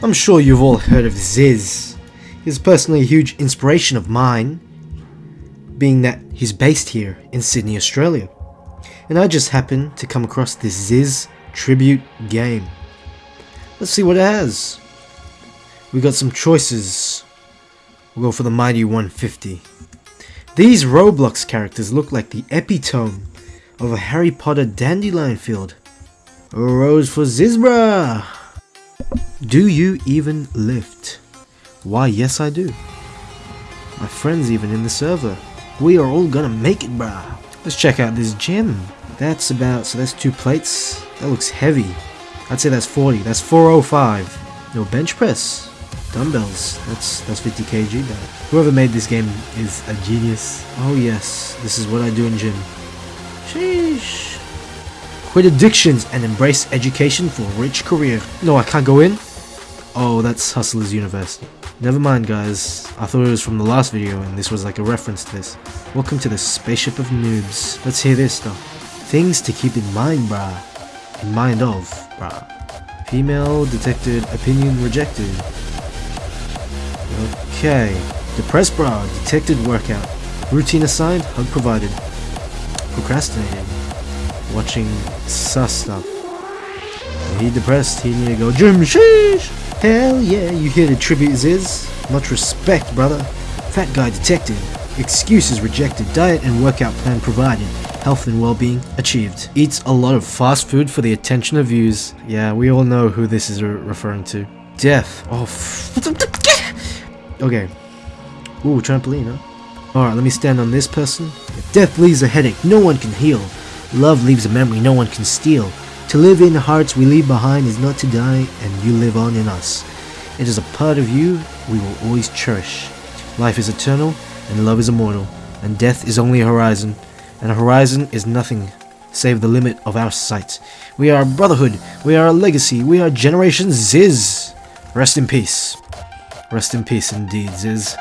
I'm sure you've all heard of Zyzz. He's personally a huge inspiration of mine, being that he's based here in Sydney, Australia. And I just happened to come across this Zyzz tribute game. Let's see what it has. We got some choices. We'll go for the mighty 150. These Roblox characters look like the epitome of a Harry Potter dandelion field. A rose for Zyzzbra! Do you even lift? Why, yes I do. My friend's even in the server. We are all gonna make it, brah. Let's check out this gym. That's about, so that's two plates. That looks heavy. I'd say that's 40. That's 405. No bench press. Dumbbells. That's that's 50 kg. Whoever made this game is a genius. Oh yes, this is what I do in gym. Sheesh. Quit addictions and embrace education for a rich career. No, I can't go in? Oh, that's Hustlers University. Never mind guys, I thought it was from the last video and this was like a reference to this. Welcome to the spaceship of noobs. Let's hear this stuff. Things to keep in mind brah. In mind of brah. Female detected opinion rejected. Okay. Depressed bra, detected workout. Routine assigned, hug provided. Procrastinating. Watching sus stuff. He depressed, he need to go gym sheesh! Hell yeah, you hear the tribute Zyzz? Much respect, brother. Fat guy detected. Excuses rejected. Diet and workout plan provided. Health and well-being achieved. Eats a lot of fast food for the attention of views. Yeah, we all know who this is re referring to. Death. Oh, Okay. Ooh, trampoline, huh? Alright, let me stand on this person. If death leaves a headache, no one can heal. Love leaves a memory no one can steal. To live in the hearts we leave behind is not to die, and you live on in us. It is a part of you we will always cherish. Life is eternal, and love is immortal, and death is only a horizon, and a horizon is nothing save the limit of our sight. We are a brotherhood, we are a legacy, we are Generation Zyzz. Rest in peace. Rest in peace indeed, Zyzz.